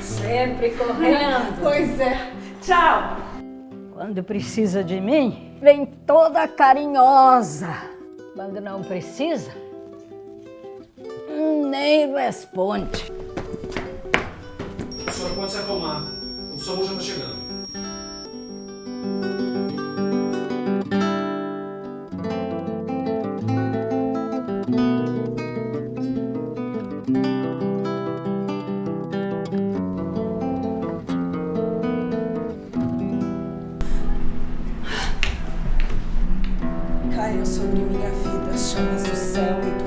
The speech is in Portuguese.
sempre correndo. Pois é. Tchau. Quando precisa de mim, vem toda carinhosa. Quando não precisa, nem responde. A senhora pode se acalmar. O SAMU já está chegando. Caiu sobre minha vida as chamas do céu e do.